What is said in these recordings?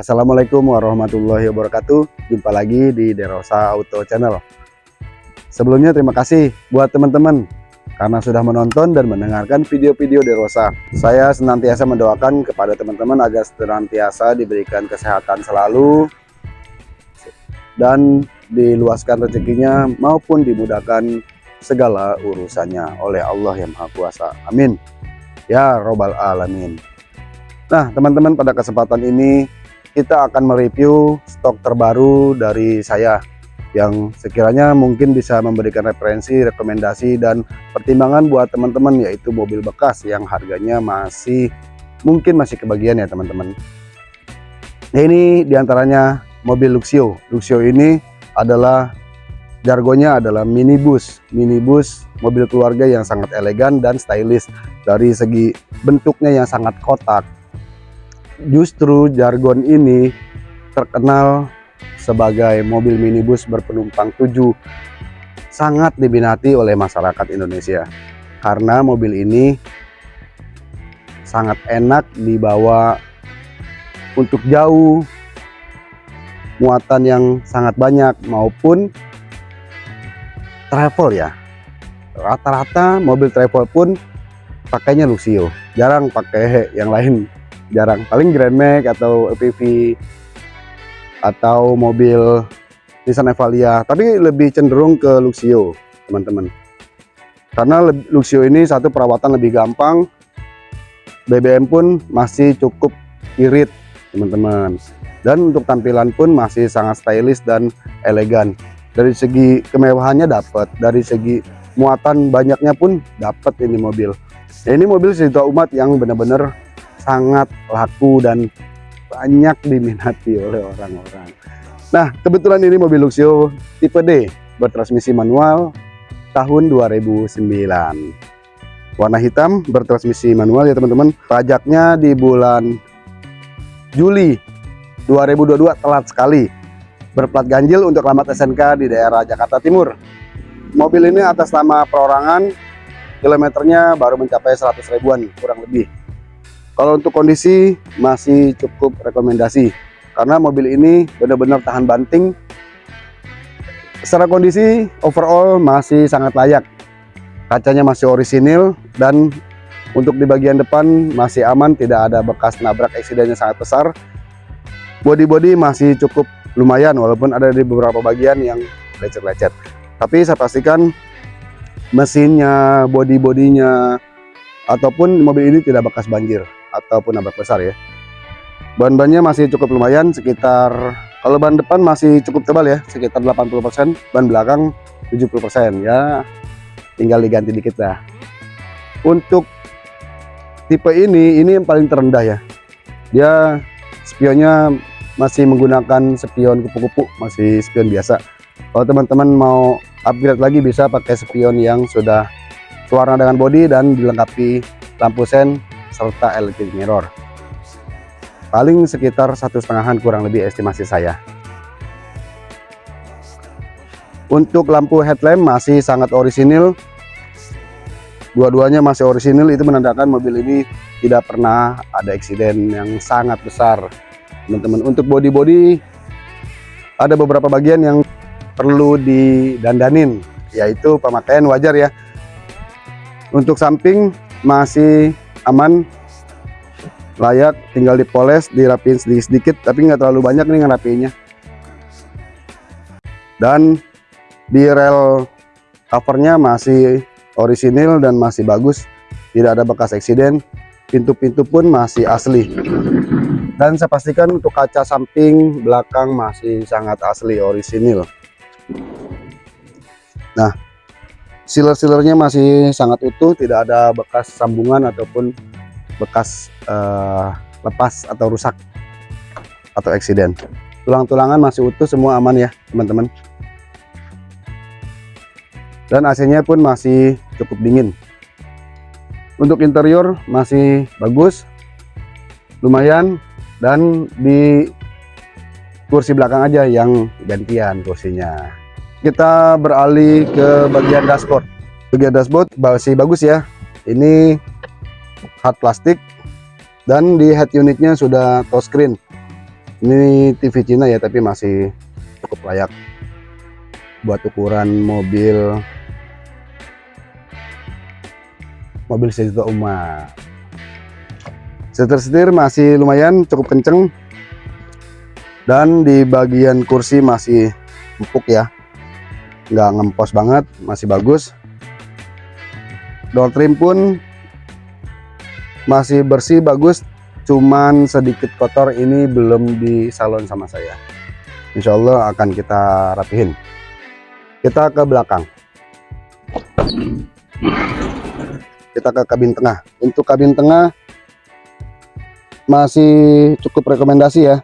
Assalamualaikum warahmatullahi wabarakatuh. Jumpa lagi di Derosa Auto Channel. Sebelumnya terima kasih buat teman-teman Karena sudah menonton dan mendengarkan video-video Derosa. Saya senantiasa mendoakan kepada teman-teman Agar senantiasa diberikan kesehatan selalu Dan diluaskan rezekinya Maupun dimudahkan segala urusannya oleh Allah yang Maha Kuasa. Amin. Ya Robbal Alamin. Nah teman-teman pada kesempatan ini kita akan mereview stok terbaru dari saya yang sekiranya mungkin bisa memberikan referensi, rekomendasi, dan pertimbangan buat teman-teman yaitu mobil bekas yang harganya masih mungkin masih kebagian ya teman-teman. Nah ini di antaranya mobil Luxio. Luxio ini adalah jargonnya adalah minibus. Minibus mobil keluarga yang sangat elegan dan stylish dari segi bentuknya yang sangat kotak justru jargon ini terkenal sebagai mobil minibus berpenumpang tujuh. Sangat diminati oleh masyarakat Indonesia karena mobil ini sangat enak dibawa untuk jauh muatan yang sangat banyak maupun travel ya. Rata-rata mobil travel pun pakainya Luxio jarang pakai yang lain jarang. Paling Grand Max atau EPV atau mobil Nissan Evalia tapi lebih cenderung ke Luxio teman-teman. Karena Luxio ini satu perawatan lebih gampang. BBM pun masih cukup irit teman-teman. Dan untuk tampilan pun masih sangat stylish dan elegan. Dari segi kemewahannya dapat dari segi muatan banyaknya pun dapat ini mobil. Nah, ini mobil sejuta umat yang benar-benar sangat laku dan banyak diminati oleh orang-orang. Nah, kebetulan ini mobil Luxio tipe D bertransmisi manual tahun 2009. Warna hitam bertransmisi manual ya teman-teman. Pajaknya di bulan Juli 2022 telat sekali. Berplat ganjil untuk alamat SNK di daerah Jakarta Timur. Mobil ini atas nama perorangan, kilometernya baru mencapai 100 ribuan kurang lebih. Kalau untuk kondisi masih cukup rekomendasi karena mobil ini benar-benar tahan banting. Secara kondisi overall masih sangat layak. Kacanya masih orisinil dan untuk di bagian depan masih aman, tidak ada bekas nabrak eksidennya sangat besar. Body-body masih cukup lumayan walaupun ada di beberapa bagian yang lecet-lecet. Tapi saya pastikan mesinnya, body-bodinya ataupun mobil ini tidak bekas banjir ataupun nabrak besar ya. Ban-bannya masih cukup lumayan sekitar kalau ban depan masih cukup tebal ya sekitar 80% ban belakang 70% ya. Tinggal diganti dikit lah. Untuk tipe ini ini yang paling terendah ya. Dia spionnya masih menggunakan spion kupu-kupu masih spion biasa. Kalau teman-teman mau upgrade lagi bisa pakai spion yang sudah warna dengan body dan dilengkapi lampu sen serta electric mirror. Paling sekitar satu setengahan kurang lebih estimasi saya. Untuk lampu headlamp masih sangat orisinil. Dua-duanya masih orisinil. Itu menandakan mobil ini tidak pernah ada eksiden yang sangat besar. Teman-teman untuk body-body ada beberapa bagian yang perlu didandanin yaitu pemakaian wajar ya. Untuk samping masih aman layak tinggal dipoles dirapiin sedikit-sedikit tapi nggak terlalu banyak nih ngerapiinnya. Dan di rel covernya masih orisinil dan masih bagus tidak ada bekas eksiden pintu-pintu pun masih asli. Dan saya pastikan untuk kaca samping belakang masih sangat asli orisinil. Nah sealer-sealernya masih sangat utuh tidak ada bekas sambungan ataupun bekas uh, lepas atau rusak atau eksiden. Tulang-tulangan masih utuh semua aman ya teman-teman. Dan AC nya pun masih cukup dingin. Untuk interior masih bagus lumayan dan di kursi belakang aja yang gantian kursinya kita beralih ke bagian dashboard. Bagian dashboard masih bagus ya. Ini hard plastik dan di head unitnya sudah touchscreen ini TV Cina ya tapi masih cukup layak buat ukuran mobil. Mobil sejuta umat setir-setir masih lumayan cukup kenceng. Dan di bagian kursi masih empuk ya nggak ngempos banget masih bagus. Door trim pun masih bersih bagus. Cuman sedikit kotor ini belum di salon sama saya. Insya Allah akan kita rapihin. Kita ke belakang. Kita ke kabin tengah. Untuk kabin tengah masih cukup rekomendasi ya.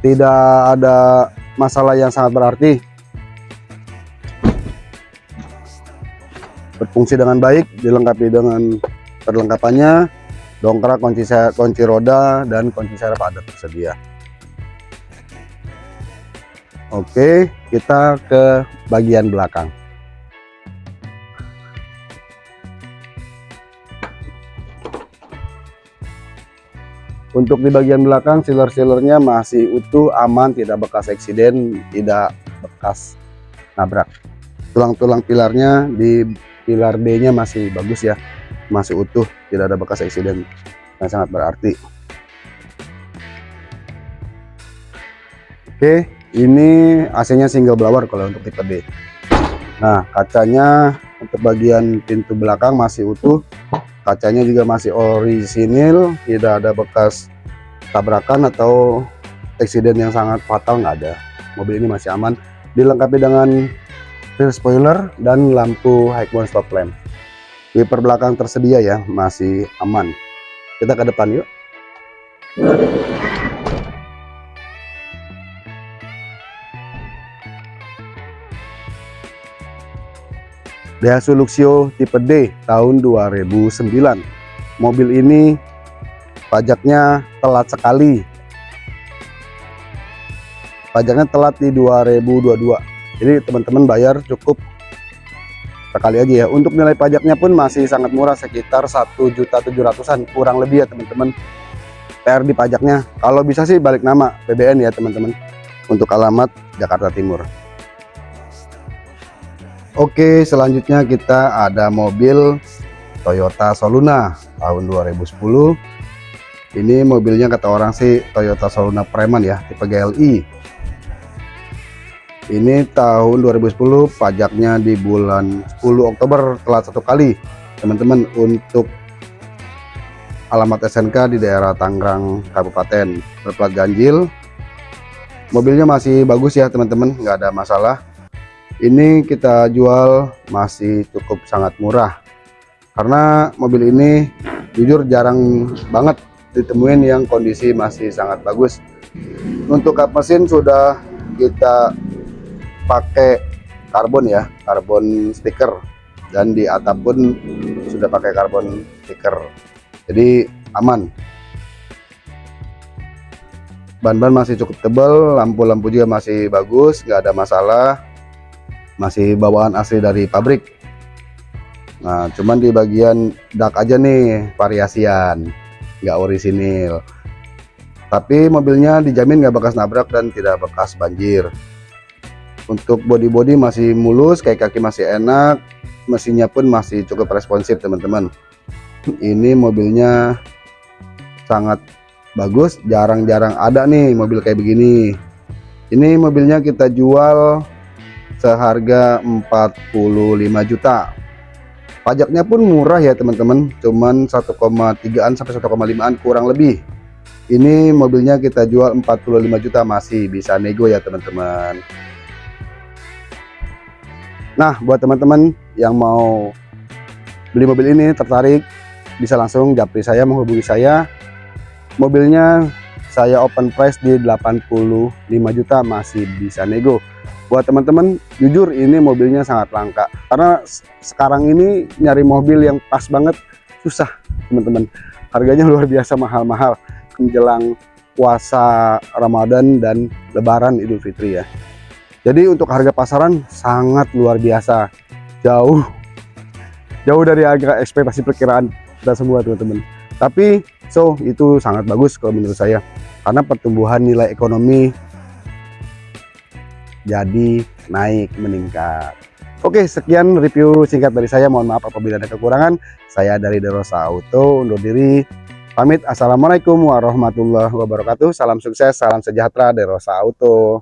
Tidak ada masalah yang sangat berarti. Berfungsi dengan baik dilengkapi dengan perlengkapannya. Dongkrak kunci kunci roda dan kunci serep ada tersedia. Oke, kita ke bagian belakang. Untuk di bagian belakang, sealer-sealernya masih utuh, aman, tidak bekas eksiden, tidak bekas nabrak. Tulang-tulang pilarnya di pilar D-nya masih bagus ya, masih utuh, tidak ada bekas eksiden yang sangat berarti. Oke, ini AC-nya single blower kalau untuk tipe D. Nah, kacanya untuk bagian pintu belakang masih utuh. Kacanya juga masih orisinil, tidak ada bekas tabrakan atau eksiden yang sangat fatal nggak ada. Mobil ini masih aman, dilengkapi dengan rear spoiler dan lampu high mount stop lamp. Wiper belakang tersedia ya, masih aman. Kita ke depan yuk. Daihatsu Luxio tipe D tahun 2009 mobil ini pajaknya telat sekali. Pajaknya telat di 2022 jadi teman-teman bayar cukup sekali aja ya. Untuk nilai pajaknya pun masih sangat murah sekitar 1.700an kurang lebih ya teman-teman. PR di pajaknya. Kalau bisa sih balik nama PBN ya teman-teman. Untuk alamat Jakarta Timur Oke selanjutnya kita ada mobil Toyota Soluna tahun 2010 ini mobilnya kata orang sih Toyota Soluna Preman ya tipe GLI ini tahun 2010 pajaknya di bulan 10 Oktober telat satu kali. Teman-teman untuk alamat SNK di daerah Tangerang Kabupaten berplat ganjil. Mobilnya masih bagus ya teman-teman nggak ada masalah ini kita jual masih cukup sangat murah. Karena mobil ini jujur jarang banget ditemuin yang kondisi masih sangat bagus. Untuk kap mesin sudah kita pakai karbon ya karbon stiker. Dan di atap pun sudah pakai karbon stiker. Jadi aman. Ban-ban masih cukup tebal lampu-lampu juga masih bagus nggak ada masalah masih bawaan asli dari pabrik. Nah cuman di bagian dak aja nih variasian nggak orisinil. Tapi mobilnya dijamin nggak bekas nabrak dan tidak bekas banjir. Untuk body-body masih mulus kayak kaki masih enak mesinnya pun masih cukup responsif teman-teman. Ini mobilnya sangat bagus jarang-jarang ada nih mobil kayak begini. Ini mobilnya kita jual seharga 45 juta. Pajaknya pun murah ya teman-teman. Cuman 1,3an sampai 1,5an kurang lebih. Ini mobilnya kita jual 45 juta masih bisa nego ya teman-teman. Nah buat teman-teman yang mau beli mobil ini tertarik bisa langsung japri saya menghubungi saya. Mobilnya saya open price di 85 juta masih bisa nego buat teman-teman jujur ini mobilnya sangat langka. Karena sekarang ini nyari mobil yang pas banget susah teman-teman. Harganya luar biasa mahal-mahal. Menjelang puasa Ramadan dan Lebaran Idul Fitri ya. Jadi untuk harga pasaran sangat luar biasa. Jauh. Jauh dari harga ekspektasi perkiraan kita semua teman-teman. Tapi so itu sangat bagus kalau menurut saya. Karena pertumbuhan nilai ekonomi jadi naik meningkat. Oke sekian review singkat dari saya. Mohon maaf apabila ada kekurangan. Saya dari Derosa Auto undur diri. Pamit. Assalamualaikum warahmatullahi wabarakatuh. Salam sukses salam sejahtera Derosa Auto